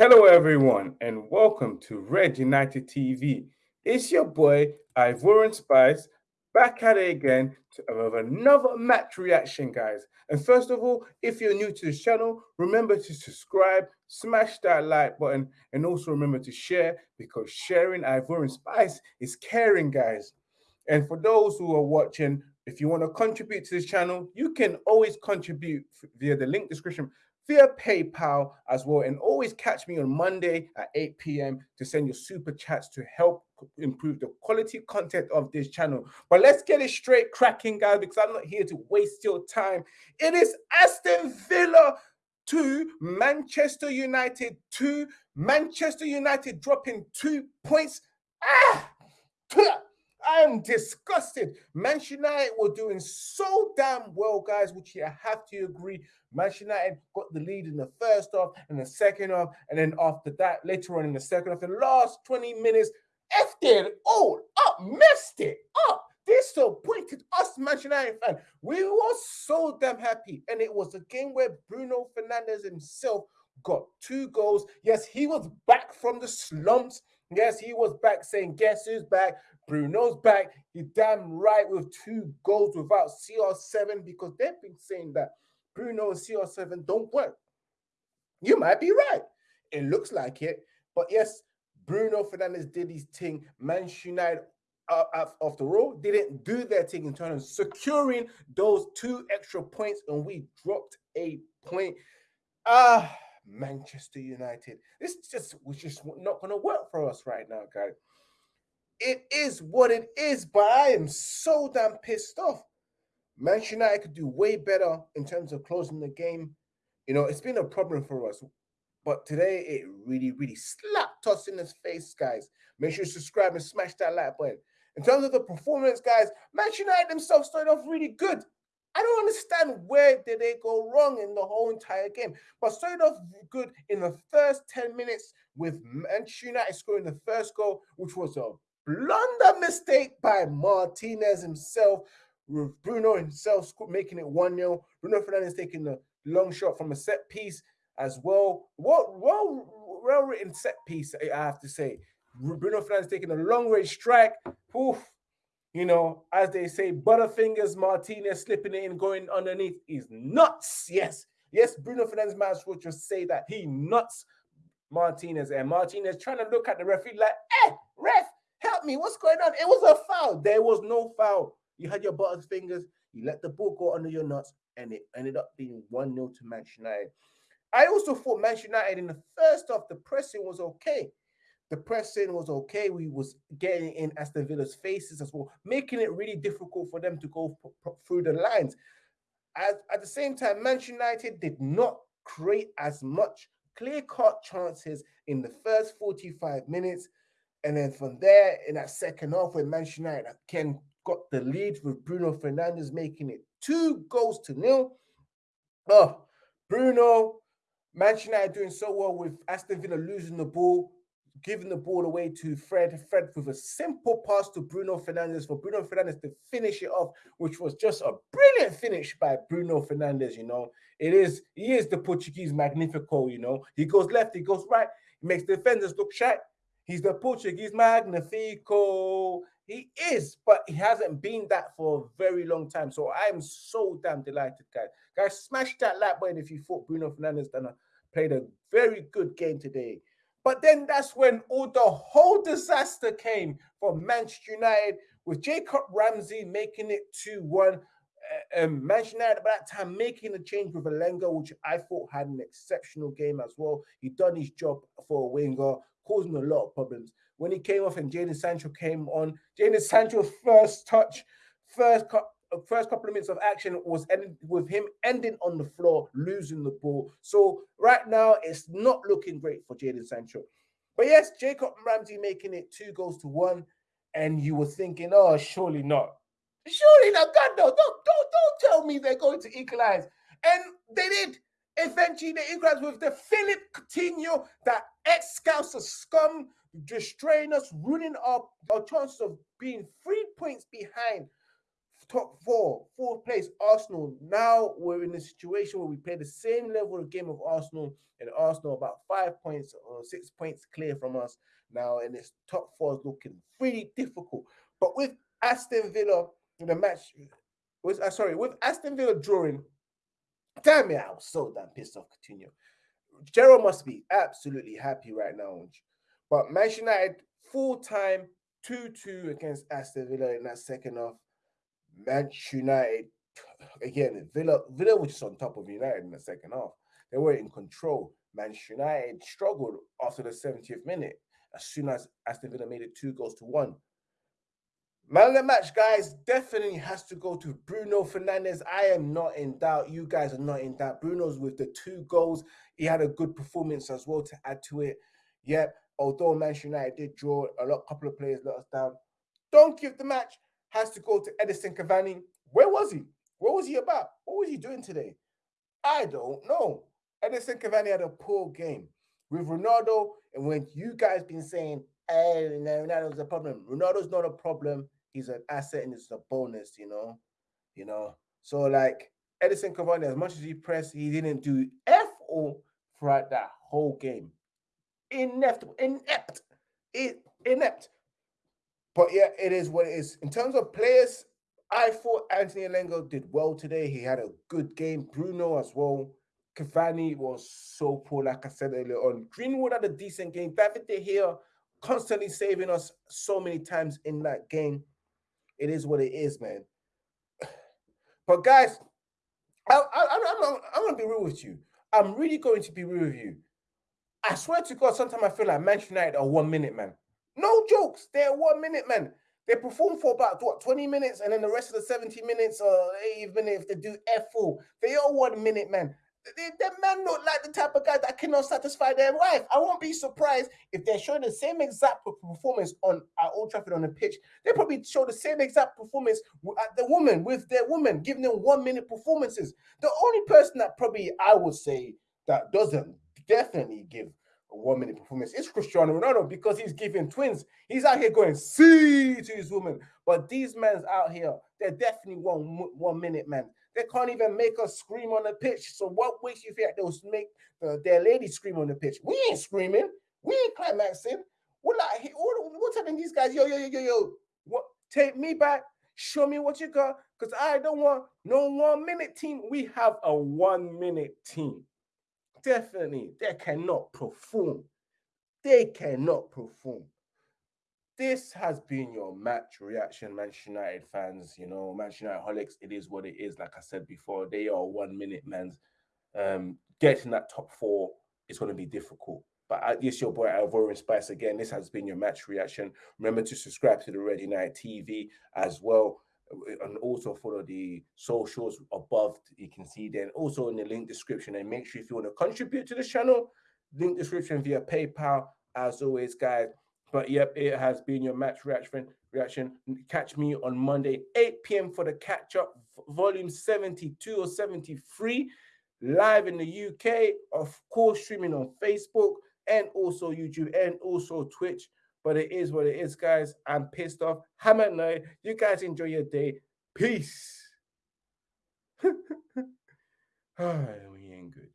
Hello, everyone, and welcome to Red United TV. It's your boy, Ivorian Spice, back at it again to uh, have another match reaction, guys. And first of all, if you're new to this channel, remember to subscribe, smash that like button, and also remember to share because sharing Ivorian Spice is caring, guys. And for those who are watching, if you want to contribute to this channel, you can always contribute via the link description via PayPal as well. And always catch me on Monday at 8 p.m. to send your super chats to help improve the quality content of this channel. But let's get it straight cracking, guys, because I'm not here to waste your time. It is Aston Villa 2, Manchester United 2, Manchester United dropping two points. Ah! I am disgusted. Manchester United were doing so damn well, guys, which I have to agree. Manchester United got the lead in the first half and the second half, and then after that, later on in the second half, the last 20 minutes, effed it all up, messed it up. Disappointed us, Manchester United fan. We were so damn happy, and it was a game where Bruno Fernandes himself got two goals. Yes, he was back from the slumps. Yes, he was back saying, Guess who's back? Bruno's back. He damn right with two goals without CR7 because they've been saying that Bruno and CR7 don't work. You might be right. It looks like it. But yes, Bruno Fernandes did his thing. Manchester United, uh, after all, didn't do their thing in terms of securing those two extra points, and we dropped a point. Ah, Manchester United. This just was just not going to work for us right now, guys it is what it is, but I am so damn pissed off. Manchester United could do way better in terms of closing the game. You know, it's been a problem for us. But today, it really, really slapped us in the face, guys. Make sure you subscribe and smash that like button. In terms of the performance, guys, Manchester United themselves started off really good. I don't understand where did they go wrong in the whole entire game. But started off good in the first 10 minutes with Manchester United scoring the first goal, which was a blunder mistake by Martinez himself, with Bruno himself making it 1 0. Bruno Fernandes taking the long shot from a set piece as well. What well, well written set piece, I have to say. Bruno Fernandes taking a long range strike. Oof. You know, as they say, Butterfingers Martinez slipping it in, going underneath is nuts. Yes, yes, Bruno Fernandes as well just say that he nuts Martinez and Martinez trying to look at the referee like, eh, ref, help me. What's going on? It was a foul. There was no foul. You had your butter fingers. You let the ball go under your nuts, and it ended up being 1 0 to Manchester United. I also thought Manchester United in the first half, the pressing was okay. The pressing was okay. We was getting in Aston Villa's faces as well, making it really difficult for them to go through the lines. At, at the same time, Manchester United did not create as much clear-cut chances in the first 45 minutes and then from there, in that second half, when Manchester United again got the lead with Bruno Fernandes making it two goals to nil. Oh, Bruno, Manchester United doing so well with Aston Villa losing the ball, giving the ball away to Fred. Fred with a simple pass to Bruno Fernandes for Bruno Fernandes to finish it off, which was just a brilliant finish by Bruno Fernandes. You know, it is he is the Portuguese Magnifico. You know, he goes left, he goes right, he makes defenders look shy He's the Portuguese Magnifico. He is, but he hasn't been that for a very long time. So I'm so damn delighted, guys. Guys, smash that like button if you thought Bruno Fernandes done a, played a very good game today. But then that's when all the whole disaster came from Manchester United with Jacob Ramsey making it 2-1. Uh, um, Manchester United at that time making a change with Elanga, which I thought had an exceptional game as well. He done his job for a winger causing a lot of problems. When he came off and Jadon Sancho came on, Jadon Sancho's first touch, first first couple of minutes of action was ended with him ending on the floor, losing the ball. So right now, it's not looking great for Jadon Sancho. But yes, Jacob Ramsey making it two goals to one, and you were thinking, oh, surely not. Surely not. God, no, don't, don't, don't tell me they're going to equalize. And they did. Eventually, they equalized with the Philip Coutinho, that ex-Scouse scum, destroying us, ruining our, our chances of being three points behind top four, fourth place, Arsenal. Now we're in a situation where we play the same level of game of Arsenal, and Arsenal about five points or six points clear from us now, and this top four is looking really difficult. But with Aston Villa in the match, was uh, sorry, with Aston Villa drawing, damn it, I was so damn pissed off. Coutinho. Gerrard must be absolutely happy right now. But Manchester United full time 2 2 against Aston Villa in that second half. Manchester United, again, Villa, Villa was just on top of United in the second half. They were in control. Manchester United struggled after the 70th minute as soon as Aston Villa made it two goals to one. Man of the match, guys, definitely has to go to Bruno Fernandes. I am not in doubt. You guys are not in doubt. Bruno's with the two goals. He had a good performance as well to add to it. Yep, although Manchester United did draw, a lot, couple of players let us down. Don't give the match has to go to Edison Cavani. Where was he? What was he about? What was he doing today? I don't know. Edison Cavani had a poor game with Ronaldo. And when you guys been saying, "Hey, Ronaldo's a problem," Ronaldo's not a problem he's an asset and it's a bonus, you know. You know, so like Edison Cavani, as much as he pressed, he didn't do F all throughout that whole game. Inept, inept, inept. But yeah, it is what it is. In terms of players, I thought Anthony Elanga did well today. He had a good game. Bruno as well. Cavani was so poor, like I said earlier on. Greenwood had a decent game. David De Gea constantly saving us so many times in that game. It is what it is, man. But guys, I, I'm gonna be real with you. I'm really going to be real with you. I swear to God, sometimes I feel like Manchester United are one minute, man. No jokes, they're one minute, man. They perform for about what 20 minutes, and then the rest of the 70 minutes or 80 minutes, they do F full. They are one minute, man. That man look like the type of guy that cannot satisfy their wife. I won't be surprised if they're showing the same exact performance on at Old Trafford on the pitch. They probably show the same exact performance at the woman with their woman, giving them one minute performances. The only person that probably I would say that doesn't definitely give one minute performance is Cristiano Ronaldo because he's giving twins. He's out here going see to his woman. But these men's out here, they're definitely one one minute man. They can't even make us scream on the pitch. So what makes you think they'll make the, their ladies scream on the pitch? We ain't screaming. We ain't climaxing. We're like, what, we're these guys, yo, yo, yo, yo, yo, what? Take me back. Show me what you got. Because I don't want no one minute team. We have a one minute team. Definitely. They cannot perform. They cannot perform this has been your match reaction, Manchester United fans. You know, Manchester United holics, it is what it is. Like I said before, they are one minute men. Um, getting that top four is going to be difficult. But uh, this your boy Ivorian Spice again. This has been your match reaction. Remember to subscribe to the Red United TV as well. And also follow the socials above. You can see then also in the link description. And make sure if you want to contribute to the channel, link description via PayPal. As always, guys, but yep, it has been your match reaction. Reaction. Catch me on Monday, 8 p.m. for the catch up, volume 72 or 73, live in the UK. Of course, streaming on Facebook and also YouTube and also Twitch. But it is what it is, guys. I'm pissed off. Hammer night. You guys enjoy your day. Peace. oh, we ain't good.